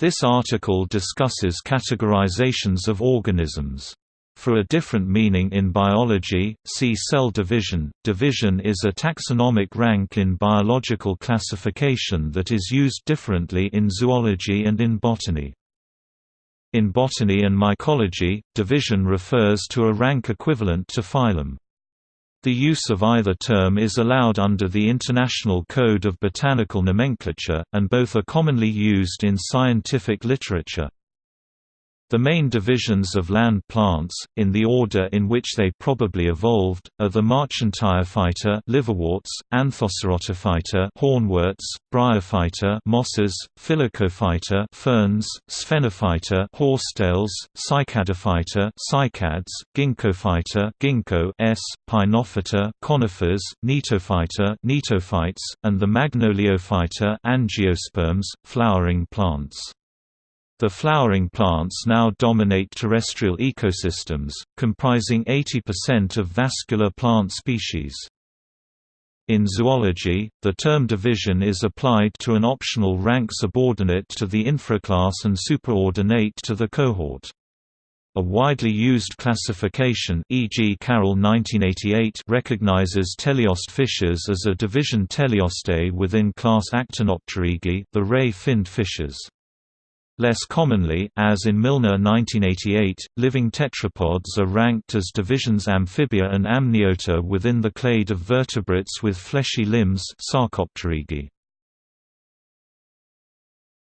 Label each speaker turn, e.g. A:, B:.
A: This article discusses categorizations of organisms. For a different meaning in biology, see cell division. Division is a taxonomic rank in biological classification that is used differently in zoology and in botany. In botany and mycology, division refers to a rank equivalent to phylum. The use of either term is allowed under the International Code of Botanical Nomenclature, and both are commonly used in scientific literature. The main divisions of land plants, in the order in which they probably evolved, are the Marchantiophyta liverworts, Anthocerotophyta hornworts, Bryophyta mosses, Filicophyta ferns, Sphenophyta horsetails, Cycadophyta cycads, Ginkgophyta ginkgo s, Pinophyta conifers, Gnetophyta gnetophytes, and the Magnoliophyta angiosperms, flowering plants. The flowering plants now dominate terrestrial ecosystems, comprising 80% of vascular plant species. In zoology, the term division is applied to an optional rank subordinate to the infraclass and superordinate to the cohort. A widely used classification e.g. Carroll 1988 recognizes teleost fishes as a division Teleostei within class Actinopterygii the ray-finned fishes. Less commonly, as in Milner 1988, living tetrapods are ranked as divisions Amphibia and Amniota within the clade of vertebrates with fleshy limbs Sarcopterygii.